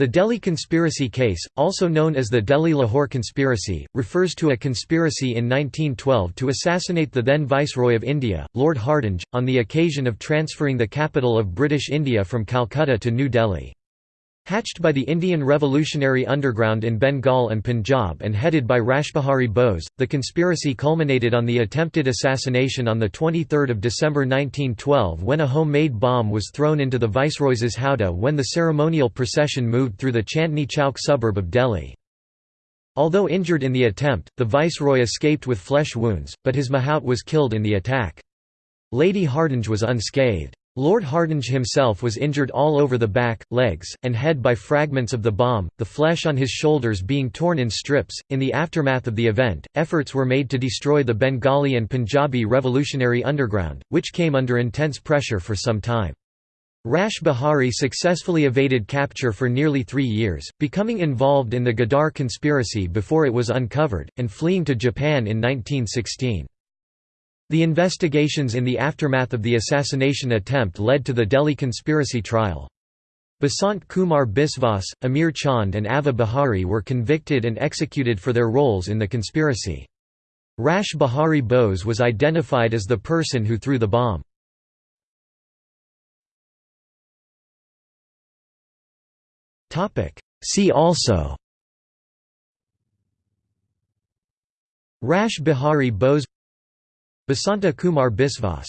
The Delhi conspiracy case, also known as the Delhi-Lahore conspiracy, refers to a conspiracy in 1912 to assassinate the then Viceroy of India, Lord Hardinge, on the occasion of transferring the capital of British India from Calcutta to New Delhi. Hatched by the Indian Revolutionary Underground in Bengal and Punjab and headed by Rashbihari Bose, the conspiracy culminated on the attempted assassination on 23 December 1912 when a homemade bomb was thrown into the Viceroy's howdah when the ceremonial procession moved through the Chandni Chowk suburb of Delhi. Although injured in the attempt, the Viceroy escaped with flesh wounds, but his mahout was killed in the attack. Lady Hardinge was unscathed. Lord Hardinge himself was injured all over the back, legs, and head by fragments of the bomb, the flesh on his shoulders being torn in strips. In the aftermath of the event, efforts were made to destroy the Bengali and Punjabi revolutionary underground, which came under intense pressure for some time. Rash Behari successfully evaded capture for nearly three years, becoming involved in the Ghadar conspiracy before it was uncovered, and fleeing to Japan in 1916. The investigations in the aftermath of the assassination attempt led to the Delhi conspiracy trial. Basant Kumar Biswas, Amir Chand and Avadh Behari were convicted and executed for their roles in the conspiracy. Rash Behari Bose was identified as the person who threw the bomb. See also Rash Behari Bose Basanta Kumar Biswas